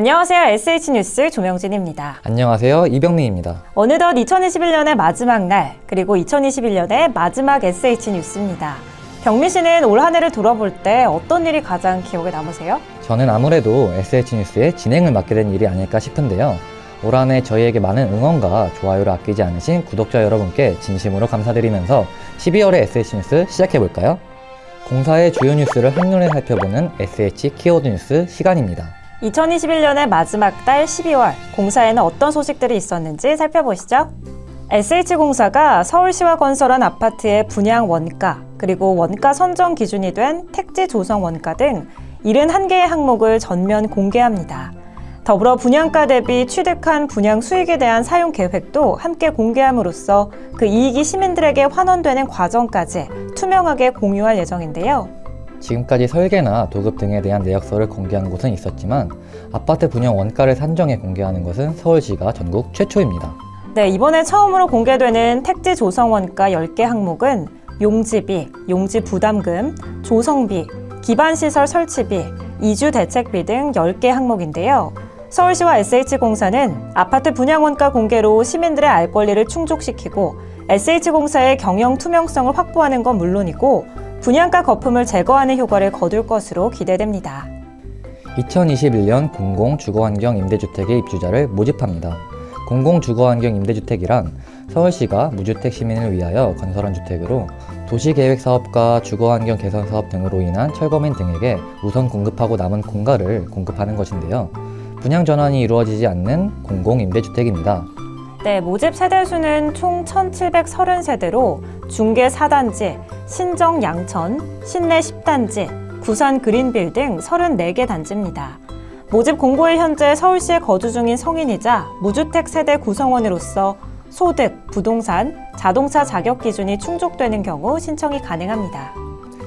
안녕하세요. SH뉴스 조명진입니다. 안녕하세요. 이병민입니다. 어느덧 2021년의 마지막 날, 그리고 2021년의 마지막 SH뉴스입니다. 병민 씨는 올 한 해를 돌아볼 때 어떤 일이 가장 기억에 남으세요? 저는 아무래도 SH뉴스의 진행을 맡게 된 일이 아닐까 싶은데요. 올 한 해 저희에게 많은 응원과 좋아요를 아끼지 않으신 구독자 여러분께 진심으로 감사드리면서 12월의 SH뉴스 시작해볼까요? 공사의 주요 뉴스를 한눈에 살펴보는 SH 키워드 뉴스 시간입니다. 2021년의 마지막 달 12월, 공사에는 어떤 소식들이 있었는지 살펴보시죠. SH공사가 서울시와 건설한 아파트의 분양 원가, 그리고 원가 선정 기준이 된 택지 조성 원가 등 71개의 항목을 전면 공개합니다. 더불어 분양가 대비 취득한 분양 수익에 대한 사용 계획도 함께 공개함으로써 그 이익이 시민들에게 환원되는 과정까지 투명하게 공유할 예정인데요. 지금까지 설계나 도급 등에 대한 내역서를 공개한 곳은 있었지만 아파트 분양 원가를 산정해 공개하는 것은 서울시가 전국 최초입니다. 네, 이번에 처음으로 공개되는 택지 조성 원가 10개 항목은 용지비, 용지 부담금, 조성비, 기반시설 설치비, 이주 대책비 등 10개 항목인데요. 서울시와 SH공사는 아파트 분양 원가 공개로 시민들의 알 권리를 충족시키고 SH공사의 경영 투명성을 확보하는 건 물론이고 분양가 거품을 제거하는 효과를 거둘 것으로 기대됩니다. 2021년 공공주거환경 임대주택의 입주자를 모집합니다. 공공주거환경 임대주택이란 서울시가 무주택 시민을 위하여 건설한 주택으로 도시계획사업과 주거환경 개선 사업 등으로 인한 철거민 등에게 우선 공급하고 남은 공가를 공급하는 것인데요. 분양 전환이 이루어지지 않는 공공임대주택입니다. 네, 모집 세대수는 총 1,730세대로 중계 4단지, 신정 양천, 신내 10단지, 구산 그린빌 등 34개 단지입니다. 모집 공고일 현재 서울시에 거주 중인 성인이자 무주택 세대 구성원으로서 소득, 부동산, 자동차 자격 기준이 충족되는 경우 신청이 가능합니다.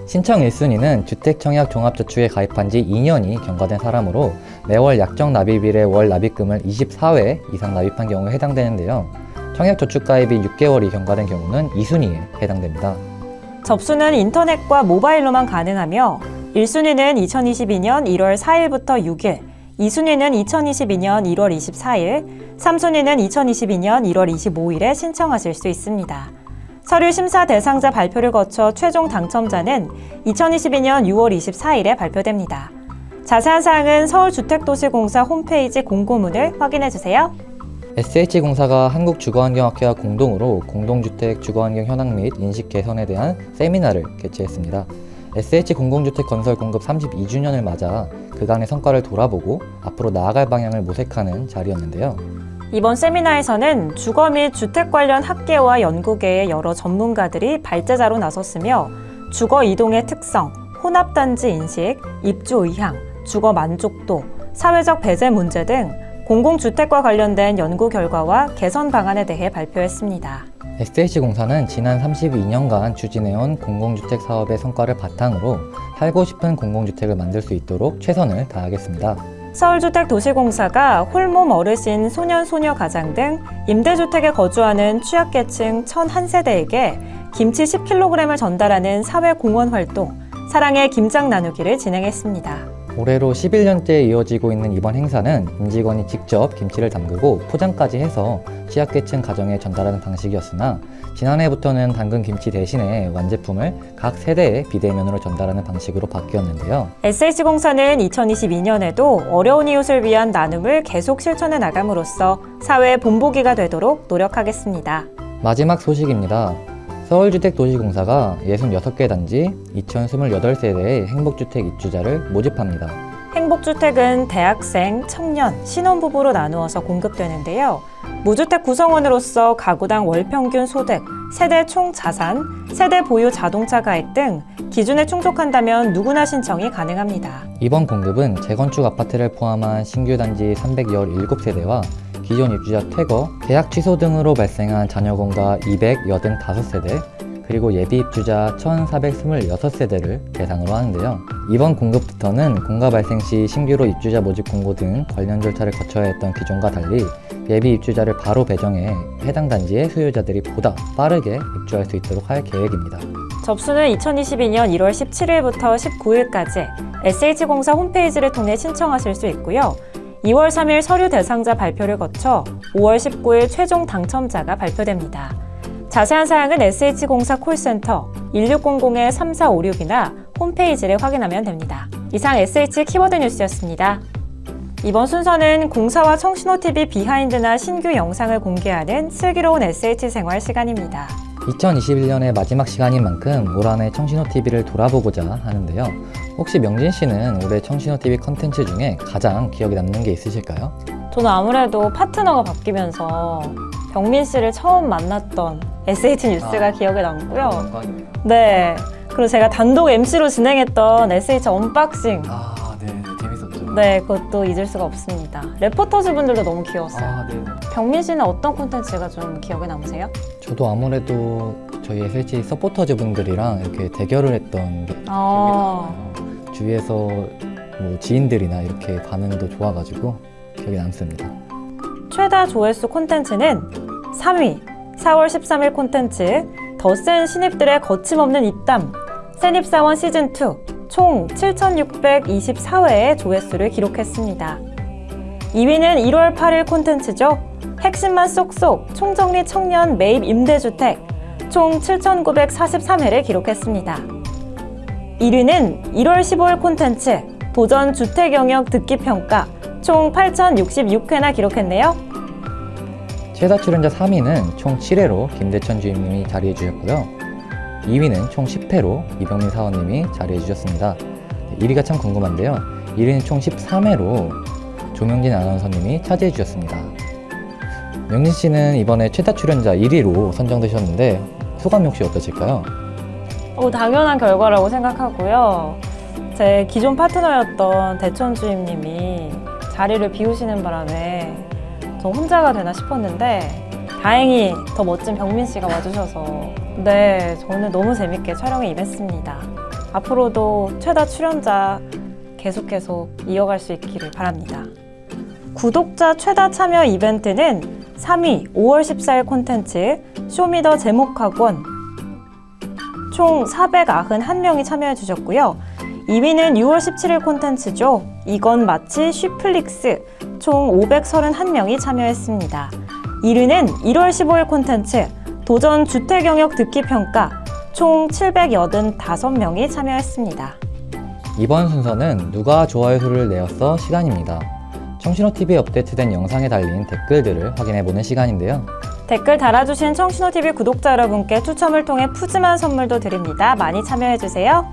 신청 1순위는 주택청약 종합저축에 가입한 지 2년이 경과된 사람으로 매월 약정 납입일에 월 납입금을 24회 이상 납입한 경우에 해당되는데요. 청약저축 가입이 6개월이 경과된 경우는 2순위에 해당됩니다. 접수는 인터넷과 모바일로만 가능하며 1순위는 2022년 1월 4일부터 6일, 2순위는 2022년 1월 24일, 3순위는 2022년 1월 25일에 신청하실 수 있습니다. 서류 심사 대상자 발표를 거쳐 최종 당첨자는 2022년 6월 24일에 발표됩니다. 자세한 사항은 서울주택도시공사 홈페이지 공고문을 확인해 주세요. SH공사가 한국주거환경학회와 공동으로 공동주택 주거환경 현황 및 인식 개선에 대한 세미나를 개최했습니다. SH 공공주택 건설 공급 32주년을 맞아 그간의 성과를 돌아보고 앞으로 나아갈 방향을 모색하는 자리였는데요. 이번 세미나에서는 주거 및 주택 관련 학계와 연구계의 여러 전문가들이 발제자로 나섰으며 주거 이동의 특성, 혼합단지 인식, 입주 의향, 주거 만족도, 사회적 배제 문제 등 공공주택과 관련된 연구 결과와 개선 방안에 대해 발표했습니다. SH공사는 지난 32년간 추진해온 공공주택 사업의 성과를 바탕으로 살고 싶은 공공주택을 만들 수 있도록 최선을 다하겠습니다. 서울주택도시공사가 홀몸 어르신, 소년, 소녀 가장 등 임대주택에 거주하는 취약계층 1,001세대에게 김치 10kg을 전달하는 사회공헌 활동, 사랑의 김장 나누기를 진행했습니다. 올해로 11년째 이어지고 있는 이번 행사는 임직원이 직접 김치를 담그고 포장까지 해서 취약계층 가정에 전달하는 방식이었으나 지난해부터는 당근 김치 대신에 완제품을 각 세대에 비대면으로 전달하는 방식으로 바뀌었는데요. SH공사는 2022년에도 어려운 이웃을 위한 나눔을 계속 실천해 나감으로써 사회 본보기가 되도록 노력하겠습니다. 마지막 소식입니다. 서울주택도시공사가 66개 단지 2028세대의 행복주택 입주자를 모집합니다. 행복주택은 대학생, 청년, 신혼부부로 나누어서 공급되는데요. 무주택 구성원으로서 가구당 월평균 소득, 세대 총 자산, 세대 보유 자동차 가입 등 기준에 충족한다면 누구나 신청이 가능합니다. 이번 공급은 재건축 아파트를 포함한 신규 단지 317세대와 기존 입주자 퇴거, 계약 취소 등으로 발생한 자녀공가 285세대, 그리고 예비 입주자 1426세대를 대상으로 하는데요. 이번 공급부터는 공가 발생 시 신규로 입주자 모집 공고 등 관련 절차를 거쳐야 했던 기존과 달리 예비 입주자를 바로 배정해 해당 단지의 수요자들이 보다 빠르게 입주할 수 있도록 할 계획입니다. 접수는 2022년 1월 17일부터 19일까지 SH공사 홈페이지를 통해 신청하실 수 있고요. 2월 3일 서류 대상자 발표를 거쳐 5월 19일 최종 당첨자가 발표됩니다. 자세한 사항은 SH공사 콜센터 1600-3456이나 홈페이지를 확인하면 됩니다. 이상 SH 키워드 뉴스였습니다. 이번 순서는 공사와 청신호TV 비하인드나 신규 영상을 공개하는 슬기로운 SH 생활 시간입니다. 2021년의 마지막 시간인 만큼 올 한해 청신호TV를 돌아보고자 하는데요. 혹시 명진 씨는 올해 청신호TV 컨텐츠 중에 가장 기억에 남는 게 있으실까요? 저는 아무래도 파트너가 바뀌면서 병민 씨를 처음 만났던 SH 뉴스가 아. 기억에 남고요. 영광이네요. 네. 그리고 제가 단독 MC로 진행했던 SH unboxing. 아, 네, 재밌었죠. 네, 그것도 잊을 수가 없습니다. 레포터즈 분들도 너무 귀여웠어요. 아, 네. 병민 씨는 어떤 콘텐츠가 좀 기억에 남으세요? 저도 아무래도 저희 SH 서포터즈 분들이랑 이렇게 대결을 했던 게 아. 기억에 남아요. 주위에서 뭐 지인들이나 이렇게 반응도 좋아가지고 기억에 남습니다. 최다 조회수 콘텐츠는 3위 4월 13일 콘텐츠 더 센 신입들의 거침없는 입담 센입사원 시즌2 총 7,624회의 조회수를 기록했습니다. 2위는 1월 8일 콘텐츠죠. 핵심만 쏙쏙 총정리 청년 매입 임대주택 총 7,943회를 기록했습니다. 1위는 1월 15일 콘텐츠 도전 주택 영역 듣기 평가 총 8,066회나 기록했네요. 최다 출연자 3위는 총 7회로 김대천 주임님이 자리해 주셨고요. 2위는 총 10회로 이병민 사원님이 자리해 주셨습니다. 1위가 참 궁금한데요. 1위는 총 13회로 조명진 아나운서님이 차지해 주셨습니다. 명진 씨는 이번에 최다 출연자 1위로 선정되셨는데 소감이 혹시 어떠실까요? 어, 당연한 결과라고 생각하고요. 제 기존 파트너였던 대천 주임님이 자리를 비우시는 바람에 저 혼자가 되나 싶었는데 다행히 더 멋진 병민 씨가 와주셔서 네 저는 너무 재밌게 촬영에 임했습니다. 앞으로도 최다 출연자 계속 계속 이어갈 수 있기를 바랍니다. 구독자 최다 참여 이벤트는 3위 5월 14일 콘텐츠 쇼미더 제목학원 총 491명이 참여해 주셨고요. 2위는 6월 17일 콘텐츠죠. 이건 마치 쉬플릭스 총 531명이 참여했습니다. 1위는 1월 15일 콘텐츠 도전 주택 영역 듣기 평가 총 785명이 참여했습니다. 이번 순서는 누가 좋아요 수를 내었어 시간입니다. 청신호TV에 업데이트된 영상에 달린 댓글들을 확인해보는 시간인데요. 댓글 달아주신 청신호TV 구독자 여러분께 추첨을 통해 푸짐한 선물도 드립니다. 많이 참여해주세요.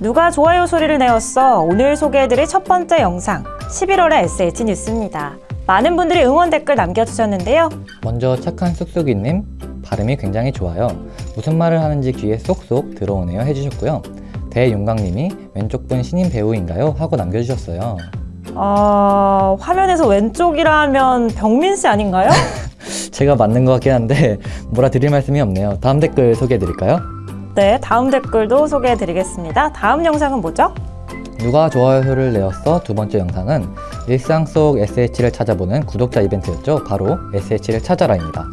누가 좋아요 소리를 내었어? 오늘 소개해드릴 첫 번째 영상 11월의 SH 뉴스입니다. 많은 분들이 응원 댓글 남겨주셨는데요. 먼저 착한 쑥쑥이님 발음이 굉장히 좋아요. 무슨 말을 하는지 귀에 쏙쏙 들어오네요 해주셨고요. 대윤광님이 왼쪽 분 신인 배우인가요? 하고 남겨주셨어요. 아, 화면에서 왼쪽이라면 병민 씨 아닌가요? 제가 맞는 것 같긴 한데 뭐라 드릴 말씀이 없네요. 다음 댓글 소개해드릴까요? 네, 다음 댓글도 소개해드리겠습니다. 다음 영상은 뭐죠? 누가 좋아요를 내었어? 두 번째 영상은 일상 속 SH를 찾아보는 구독자 이벤트였죠. 바로 SH를 찾아라입니다.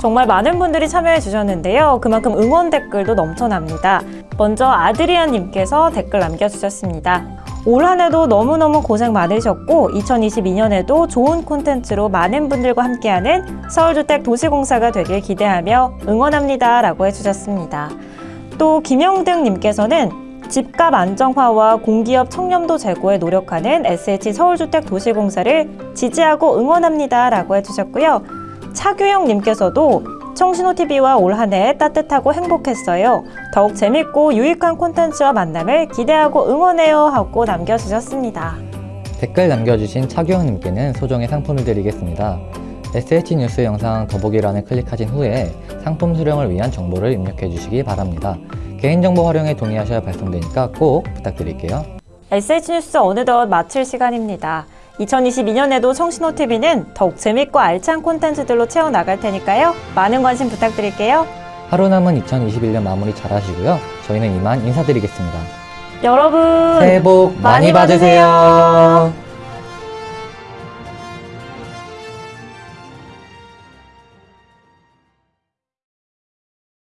정말 많은 분들이 참여해 주셨는데요. 그만큼 응원 댓글도 넘쳐납니다. 먼저 아드리안님께서 댓글 남겨주셨습니다. 올 한 해도 너무너무 고생 많으셨고 2022년에도 좋은 콘텐츠로 많은 분들과 함께하는 서울주택 도시공사가 되길 기대하며 응원합니다 라고 해주셨습니다. 또 김영등님께서는 집값 안정화와 공기업 청렴도 제고에 노력하는 SH 서울주택 도시공사를 지지하고 응원합니다 라고 해주셨고요. 차규영님께서도 청신호TV와 올 한 해 따뜻하고 행복했어요. 더욱 재밌고 유익한 콘텐츠와 만남을 기대하고 응원해요 하고 남겨주셨습니다. 댓글 남겨주신 차규영님께는 소정의 상품을 드리겠습니다. SH 뉴스 영상 더보기란을 클릭하신 후에 상품 수령을 위한 정보를 입력해 주시기 바랍니다. 개인정보 활용에 동의하셔야 발송되니까 꼭 부탁드릴게요. SH 뉴스 어느덧 마칠 시간입니다. 2022년에도 청신호TV는 더욱 재밌고 알찬 콘텐츠들로 채워나갈 테니까요. 많은 관심 부탁드릴게요. 하루 남은 2021년 마무리 잘 하시고요. 저희는 이만 인사드리겠습니다. 여러분 새해 복 많이 많이 받으세요. 받으세요.